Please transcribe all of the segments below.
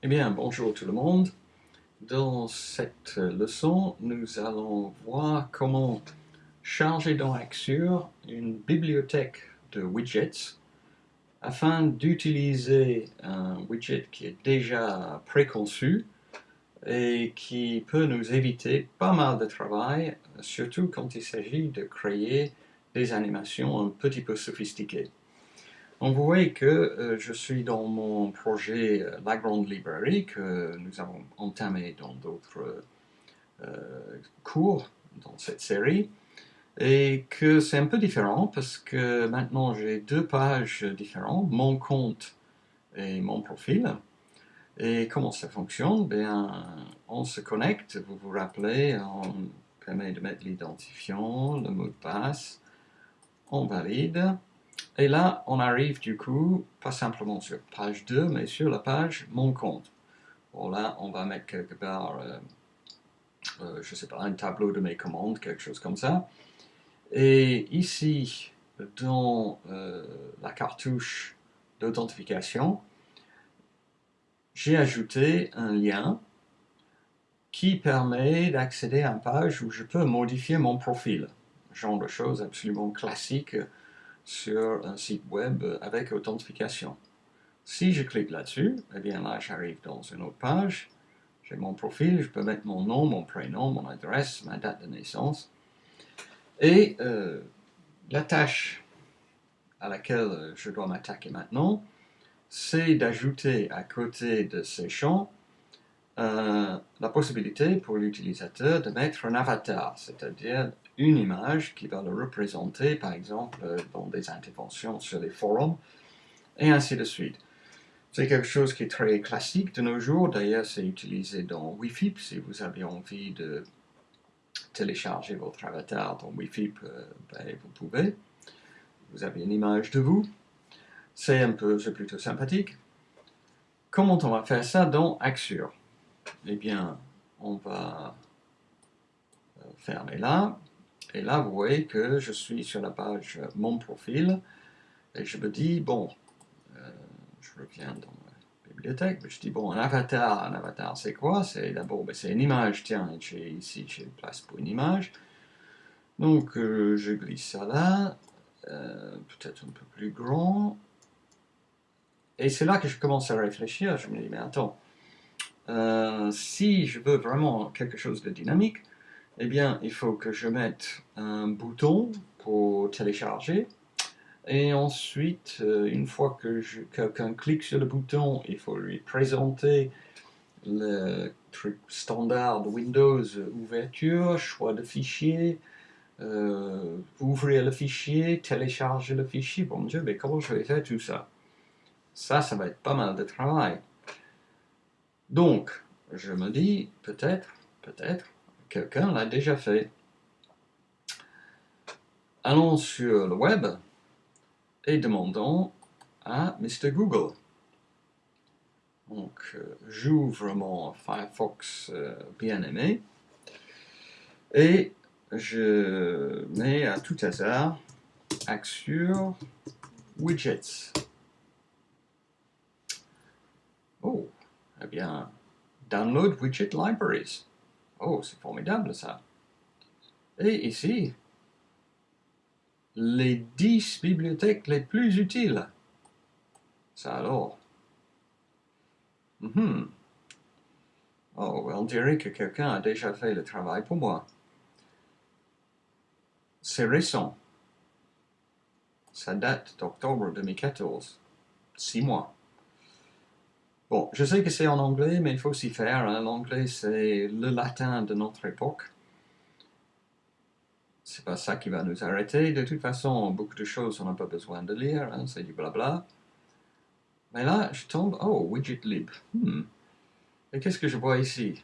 Eh bien, bonjour tout le monde. Dans cette leçon, nous allons voir comment charger dans Axure une bibliothèque de widgets afin d'utiliser un widget qui est déjà préconçu et qui peut nous éviter pas mal de travail, surtout quand il s'agit de créer des animations un petit peu sophistiquées. On voit que euh, je suis dans mon projet euh, La Grande Librairie que nous avons entamé dans d'autres euh, cours dans cette série et que c'est un peu différent parce que maintenant j'ai deux pages différentes, mon compte et mon profil. Et comment ça fonctionne? Bien, on se connecte, vous vous rappelez, on permet de mettre l'identifiant, le mot de passe, on valide. Et là, on arrive du coup, pas simplement sur page 2, mais sur la page Mon compte. Bon là, on va mettre quelque part, euh, euh, je sais pas, un tableau de mes commandes, quelque chose comme ça. Et ici, dans euh, la cartouche d'authentification, j'ai ajouté un lien qui permet d'accéder à une page où je peux modifier mon profil. Genre de choses absolument classiques sur un site web avec authentification. Si je clique là-dessus, eh bien là j'arrive dans une autre page, j'ai mon profil, je peux mettre mon nom, mon prénom, mon adresse, ma date de naissance. Et euh, la tâche à laquelle je dois m'attaquer maintenant, c'est d'ajouter à côté de ces champs euh, la possibilité pour l'utilisateur de mettre un avatar, c'est-à-dire une image qui va le représenter, par exemple, dans des interventions sur les forums, et ainsi de suite. C'est quelque chose qui est très classique de nos jours, d'ailleurs c'est utilisé dans Wi-Fi, si vous avez envie de télécharger votre avatar dans Wi-Fi, euh, ben, vous pouvez. Vous avez une image de vous, c'est un peu, c'est plutôt sympathique. Comment on va faire ça dans Axure? Eh bien, on va euh, fermer là, et là, vous voyez que je suis sur la page euh, Mon profil, et je me dis, bon, euh, je reviens dans la bibliothèque, je dis, bon, un avatar, un avatar, c'est quoi? C'est d'abord, ben, c'est une image, tiens, ici, j'ai une place pour une image. Donc, je glisse ça là, peut-être un peu plus grand. Et c'est là que je commence à réfléchir, je me dis, mais attends, si je veux vraiment quelque chose de dynamique, eh bien, il faut que je mette un bouton pour télécharger. Et ensuite, euh, une fois que quelqu'un clique sur le bouton, il faut lui présenter le truc standard Windows, ouverture, choix de fichier, euh, ouvrir le fichier, télécharger le fichier. Bon Dieu, mais comment je vais faire tout ça? Ça, ça va être pas mal de travail. Donc, je me dis, peut-être, peut-être, Quelqu'un l'a déjà fait. Allons sur le web et demandons à Mr. Google. Donc, euh, j'ouvre mon Firefox euh, bien aimé et je mets à tout hasard Axure Widgets. Oh, eh bien, Download Widget Libraries. Oh, c'est formidable ça. Et ici, les 10 bibliothèques les plus utiles. Ça alors. Mm Oh, on dirait que quelqu'un a déjà fait le travail pour moi. C'est récent. Ça date d'octobre 2014. Six mois. Bon, je sais que c'est en anglais, mais il faut s'y faire. Hein. L'anglais, c'est le latin de notre époque. C'est pas ça qui va nous arrêter. De toute façon, beaucoup de choses, on n'a pas besoin de lire. Hein. C'est du blabla. Mais là, je tombe... Oh, widget lib. Hmm. Et qu'est-ce que je vois ici?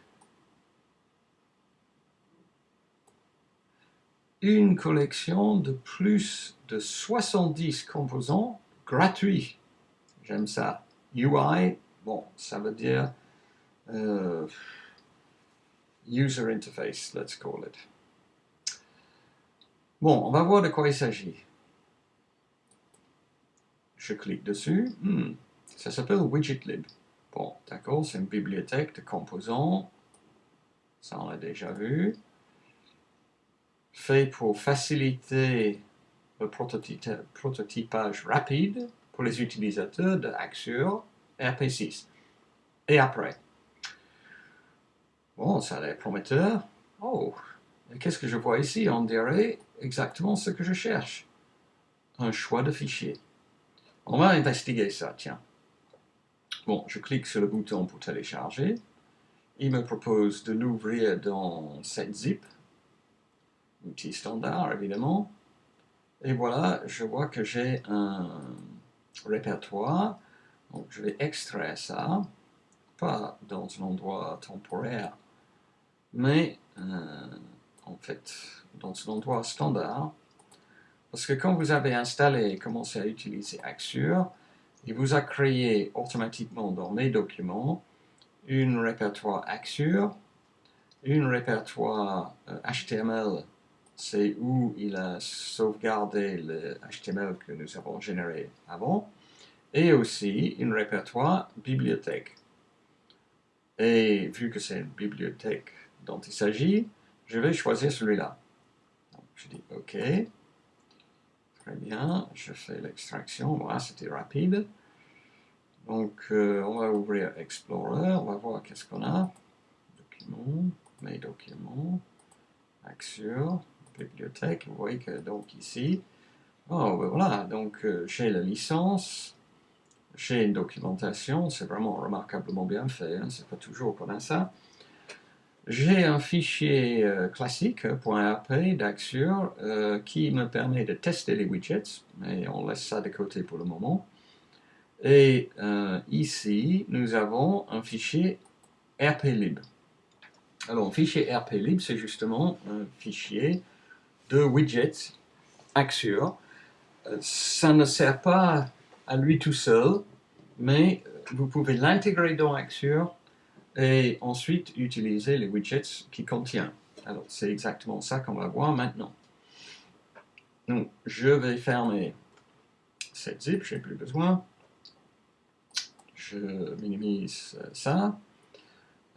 Une collection de plus de 70 composants gratuits. J'aime ça. UI Bon, ça veut dire euh, user interface, let's call it. Bon, on va voir de quoi il s'agit. Je clique dessus. Hmm, ça s'appelle widgetlib. Bon, d'accord, c'est une bibliothèque de composants. Ça, on l'a déjà vu. Fait pour faciliter le prototypage rapide pour les utilisateurs de Axure RP6. Et après? Bon, ça a l'air prometteur. Oh, qu'est-ce que je vois ici? On dirait exactement ce que je cherche. Un choix de fichier. On va investiguer ça, tiens. Bon, je clique sur le bouton pour télécharger. Il me propose de l'ouvrir dans cette zip. Outil standard, évidemment. Et voilà, je vois que j'ai un répertoire. Donc, je vais extraire ça. Pas dans un endroit temporaire, mais euh, en fait dans un endroit standard, parce que quand vous avez installé et commencé à utiliser Axure, il vous a créé automatiquement dans mes documents une répertoire Axure, une répertoire HTML, euh, c'est où il a sauvegardé le HTML que nous avons généré avant, et aussi une répertoire bibliothèque. Et vu que c'est une bibliothèque dont il s'agit, je vais choisir celui-là. Je dis OK. Très bien, je fais l'extraction. Voilà, c'était rapide. Donc, euh, on va ouvrir Explorer. On va voir qu'est-ce qu'on a. Documents, mes documents, Axure, bibliothèque. Vous voyez que donc ici, oh, ben voilà, donc euh, j'ai la licence, j'ai une documentation, c'est vraiment remarquablement bien fait, hein. c'est pas toujours a ça. J'ai un fichier euh, classique, .rp d'Axure, euh, qui me permet de tester les widgets, mais on laisse ça de côté pour le moment. Et euh, ici, nous avons un fichier rplib. Alors, un fichier rplib, c'est justement un fichier de widgets Axure. Ça ne sert pas à lui tout seul, mais vous pouvez l'intégrer dans Axure et ensuite utiliser les widgets qui contiennent. Alors, c'est exactement ça qu'on va voir maintenant. Donc, je vais fermer cette zip, je n'ai plus besoin. Je minimise ça.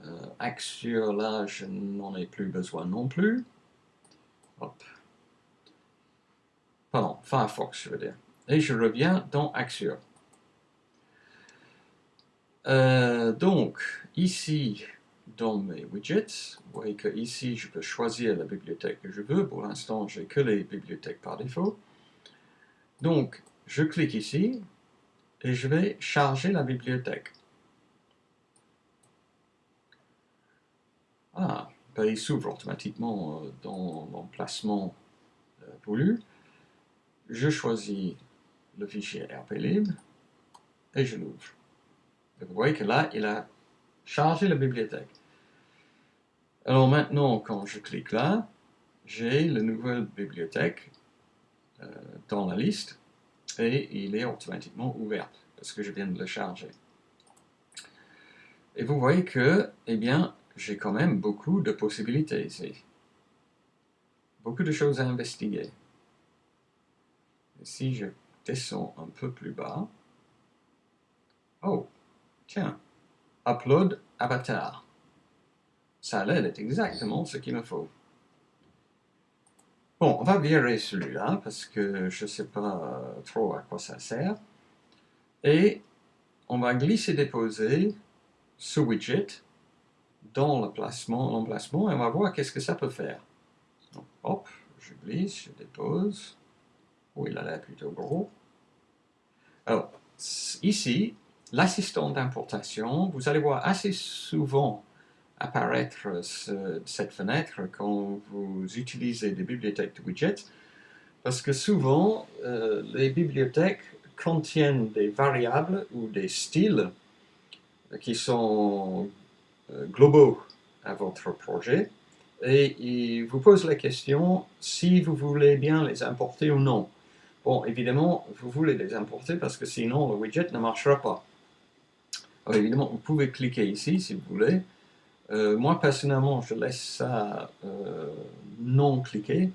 Euh, Axure, là, je n'en ai plus besoin non plus. Hop. Pardon, Firefox, je veux dire. Et je reviens dans Axure. Euh, donc, ici, dans mes widgets, vous voyez que ici, je peux choisir la bibliothèque que je veux. Pour l'instant, j'ai que les bibliothèques par défaut. Donc, je clique ici et je vais charger la bibliothèque. Ah, ben, il s'ouvre automatiquement euh, dans l'emplacement euh, voulu. Je choisis le fichier rplib et je l'ouvre vous voyez que là, il a chargé la bibliothèque. Alors maintenant, quand je clique là, j'ai la nouvelle bibliothèque euh, dans la liste et il est automatiquement ouvert parce que je viens de le charger. Et vous voyez que, eh bien, j'ai quand même beaucoup de possibilités ici. Beaucoup de choses à investiguer. Si je descends un peu plus bas, oh, Tiens, upload avatar. Ça l'air d'être exactement ce qu'il me faut. Bon, on va virer celui-là parce que je ne sais pas trop à quoi ça sert. Et on va glisser-déposer ce widget dans l'emplacement et on va voir qu'est-ce que ça peut faire. Hop, je glisse, je dépose. Il a l'air plutôt gros. Alors, ici, l'assistant d'importation, vous allez voir assez souvent apparaître cette fenêtre quand vous utilisez des bibliothèques de widgets, parce que souvent, euh, les bibliothèques contiennent des variables ou des styles qui sont euh, globaux à votre projet, et ils vous posent la question si vous voulez bien les importer ou non. Bon, évidemment, vous voulez les importer parce que sinon le widget ne marchera pas. Alors évidemment, vous pouvez cliquer ici si vous voulez. Euh, moi personnellement, je laisse ça euh, non cliqué.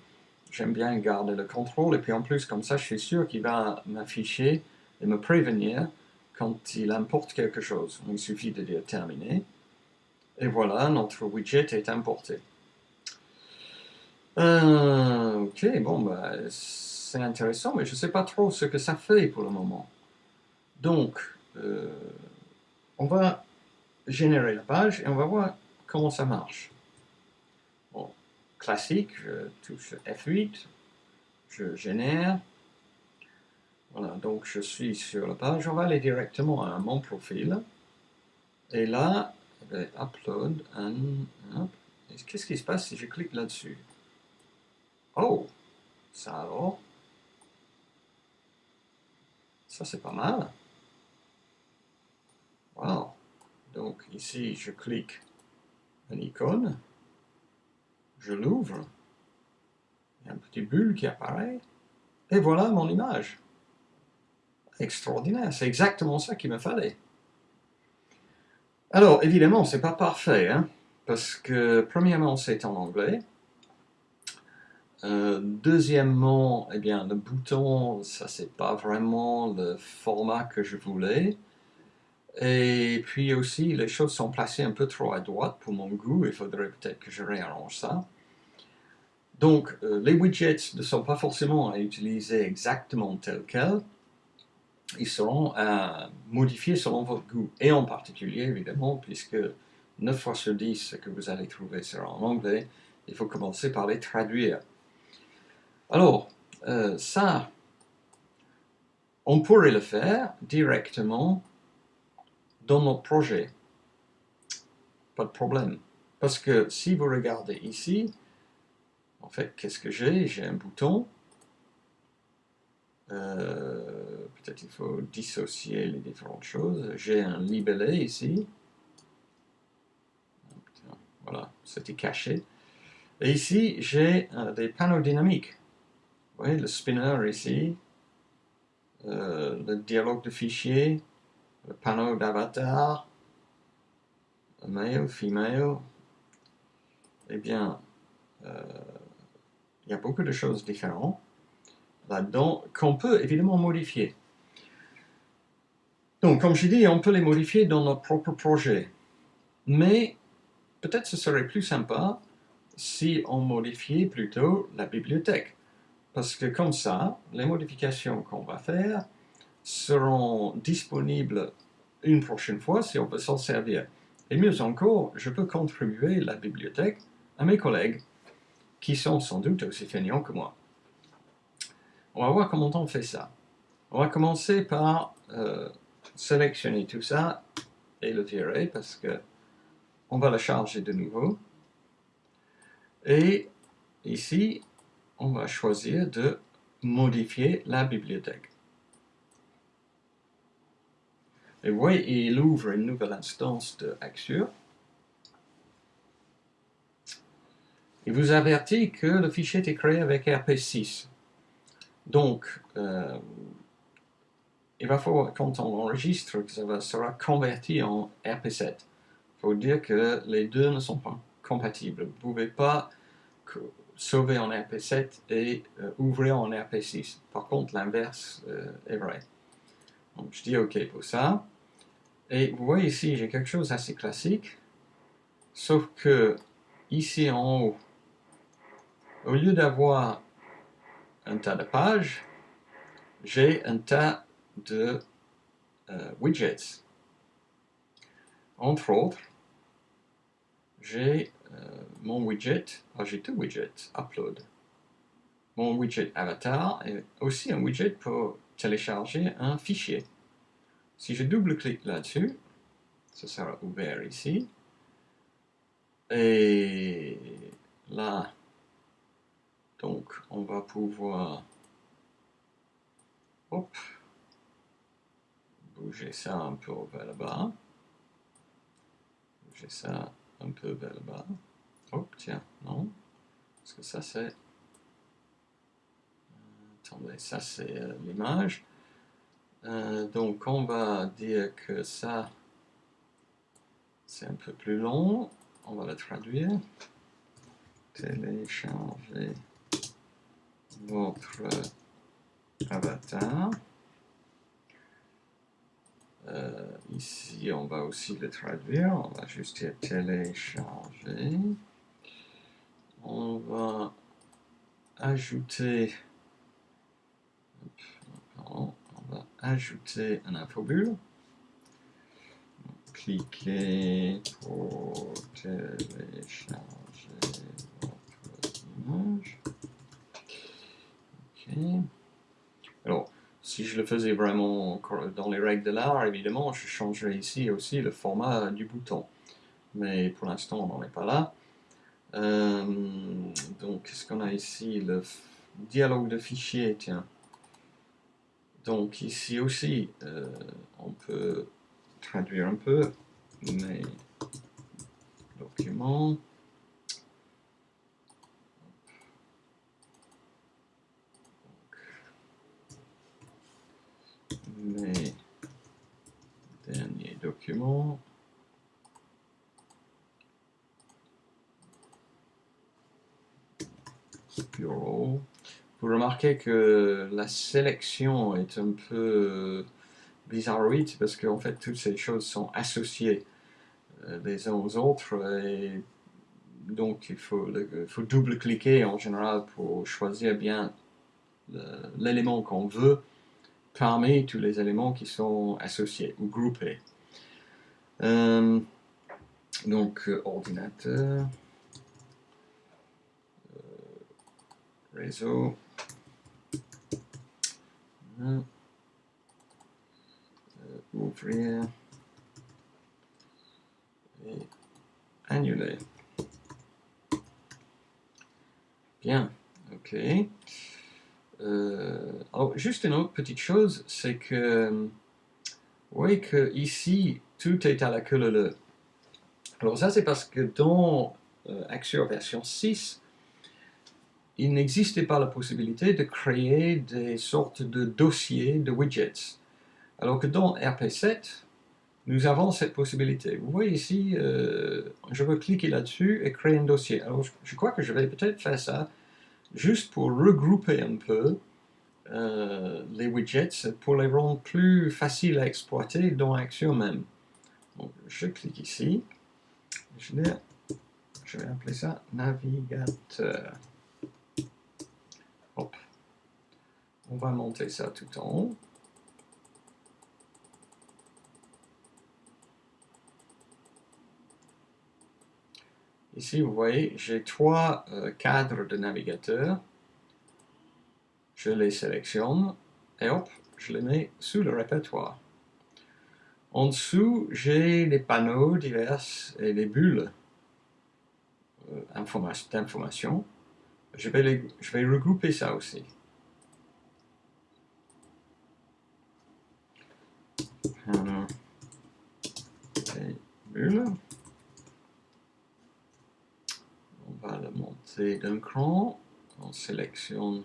J'aime bien garder le contrôle et puis en plus, comme ça, je suis sûr qu'il va m'afficher et me prévenir quand il importe quelque chose. Il suffit de dire terminé. Et voilà, notre widget est importé. Euh, ok, bon, bah, c'est intéressant, mais je ne sais pas trop ce que ça fait pour le moment. Donc, euh, on va générer la page et on va voir comment ça marche. Bon, classique, je touche F8, je génère. Voilà, donc je suis sur la page. On va aller directement à mon profil. Et là, je vais upload un... Qu'est-ce qui se passe si je clique là-dessus? Oh, ça alors? Ça c'est pas mal. Wow. Donc ici, je clique une icône, je l'ouvre, il y a un petit bulle qui apparaît, et voilà mon image. Extraordinaire, c'est exactement ça qu'il me fallait. Alors, évidemment, c'est pas parfait, hein, parce que, premièrement, c'est en anglais. Euh, deuxièmement, eh bien, le bouton, ça, c'est pas vraiment le format que je voulais. Et puis aussi, les choses sont placées un peu trop à droite pour mon goût, il faudrait peut-être que je réarrange ça. Donc, euh, les widgets ne sont pas forcément à utiliser exactement tels quels, ils seront à modifier selon votre goût, et en particulier, évidemment, puisque 9 fois sur 10, ce que vous allez trouver sera en anglais, il faut commencer par les traduire. Alors, euh, ça, on pourrait le faire directement dans notre projet. Pas de problème. Parce que si vous regardez ici, en fait, qu'est-ce que j'ai? J'ai un bouton. Euh, peut-être il faut dissocier les différentes choses. J'ai un libellé ici. Voilà, c'était caché. Et ici, j'ai euh, des panneaux dynamiques. Voyez, le spinner ici, euh, le dialogue de fichier, le panneau d'avatar, male, female, eh bien, euh, il y a beaucoup de choses différentes là-dedans qu'on peut évidemment modifier. Donc, comme je dis, on peut les modifier dans notre propre projet. Mais peut-être ce serait plus sympa si on modifiait plutôt la bibliothèque. Parce que comme ça, les modifications qu'on va faire seront disponibles une prochaine fois si on veut s'en servir. Et mieux encore, je peux contribuer la bibliothèque à mes collègues qui sont sans doute aussi feignants que moi. On va voir comment on fait ça. On va commencer par euh, sélectionner tout ça et le virer parce que on va le charger de nouveau. Et ici, on va choisir de modifier la bibliothèque. Et vous voyez, il ouvre une nouvelle instance de Axure. Il vous avertit que le fichier est créé avec RP6. Donc, euh, il va falloir, quand on enregistre, que ça sera converti en RP7. Il faut dire que les deux ne sont pas compatibles. Vous ne pouvez pas sauver en RP7 et euh, ouvrir en RP6. Par contre, l'inverse euh, est vrai. Donc, je dis OK pour ça. Et vous voyez ici, j'ai quelque chose d'assez classique, sauf que ici en haut, au lieu d'avoir un tas de pages, j'ai un tas de euh, widgets. Entre autres, j'ai euh, mon widget, ah, j'ai deux widgets, upload. Mon widget avatar et aussi un widget pour télécharger un fichier. Si je double-clique là-dessus, ça sera ouvert ici. Et là, donc, on va pouvoir hop, bouger ça un peu vers le bas. Bouger ça un peu vers le bas. Hop, tiens, non. Parce que ça, c'est... Attendez, ça, c'est euh, l'image. Euh, donc on va dire que ça, c'est un peu plus long. On va le traduire. Télécharger votre avatar. Euh, ici, on va aussi le traduire. On va juste télécharger. On va ajouter on va ajouter un infobulle. Cliquez pour télécharger votre image. Alors, si je le faisais vraiment dans les règles de l'art, évidemment, je changerais ici aussi le format du bouton. Mais pour l'instant, on n'en est pas là. Euh, donc, qu'est-ce qu'on a ici? Le dialogue de fichier, tiens. Donc, ici aussi, euh, on peut traduire un peu, mais documents. Mes derniers. Bureau. Vous remarquez que la sélection est un peu bizarroïde parce qu'en fait toutes ces choses sont associées euh, les uns aux autres et donc il faut, faut double-cliquer en général pour choisir bien l'élément qu'on veut parmi tous les éléments qui sont associés ou groupés. Euh, donc, euh, ordinateur, euh, réseau, ouvrir et annuler. Bien, ok. Euh, alors, juste une autre petite chose, c'est que, vous voyez que ici, tout est à la queue leu. Alors ça, c'est parce que dans euh, Axure version 6, il n'existait pas la possibilité de créer des sortes de dossiers de widgets. Alors que dans RP7, nous avons cette possibilité. Vous voyez ici, euh, je veux cliquer là-dessus et créer un dossier. Alors je crois que je vais peut-être faire ça juste pour regrouper un peu euh, les widgets pour les rendre plus faciles à exploiter dans Action même. Donc, je clique ici, je vais, je vais appeler ça navigateur. Hop. On va monter ça tout en haut. Ici, vous voyez, j'ai trois euh, cadres de navigateur. Je les sélectionne et hop, je les mets sous le répertoire. En dessous, j'ai les panneaux divers et les bulles euh, d'information. Je, vais je vais regrouper ça aussi. Panneaux et bulles. On va le monter d'un cran, on sélectionne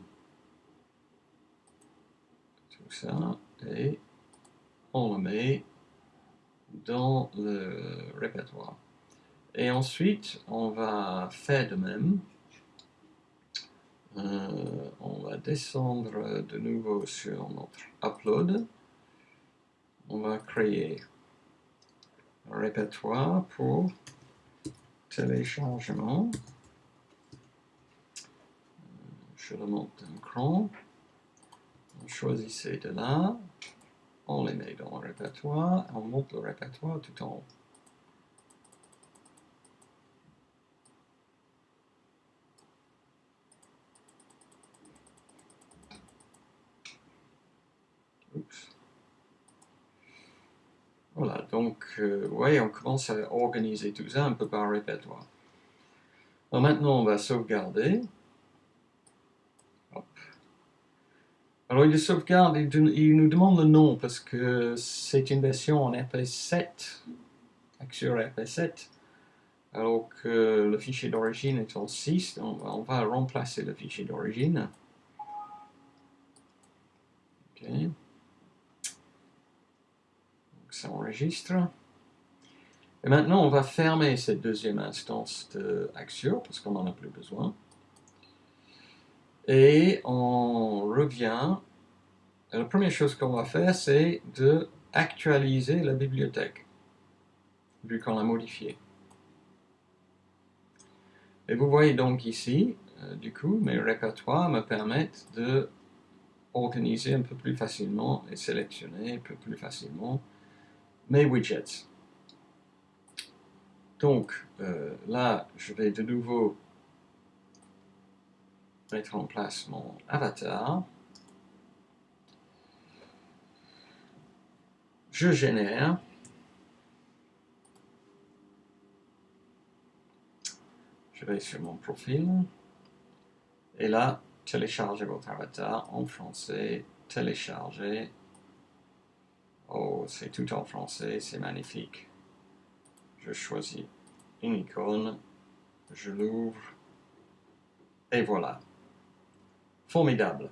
tout ça et on le met dans le répertoire. Et ensuite, on va faire de même. Euh, on va descendre de nouveau sur notre upload. On va créer un répertoire pour téléchargement je le monte d'un cran, on choisissait de là, on les met dans le répertoire, on monte le répertoire tout en haut. Voilà, donc, euh, ouais, on commence à organiser tout ça un peu par répertoire. maintenant, on va sauvegarder. Alors il sauvegarde, il, nous demande le nom parce que c'est une version en RP7, Axure RP7, alors que le fichier d'origine est en 6, on, va remplacer le fichier d'origine. Ok. Donc ça enregistre. Et maintenant on va fermer cette deuxième instance de parce qu'on n'en a plus besoin. Et on revient. la première chose qu'on va faire, c'est de actualiser la bibliothèque, vu qu'on l'a modifiée. Et vous voyez donc ici, euh, du coup, mes répertoires me permettent de organiser un peu plus facilement et sélectionner un peu plus facilement mes widgets. Donc euh, là, je vais de nouveau mettre en place mon avatar. Je génère. Je vais sur mon profil. Et là, télécharger votre avatar en français, télécharger. Oh, c'est tout en français, c'est magnifique. Je choisis une icône, je l'ouvre, et voilà. Formidable.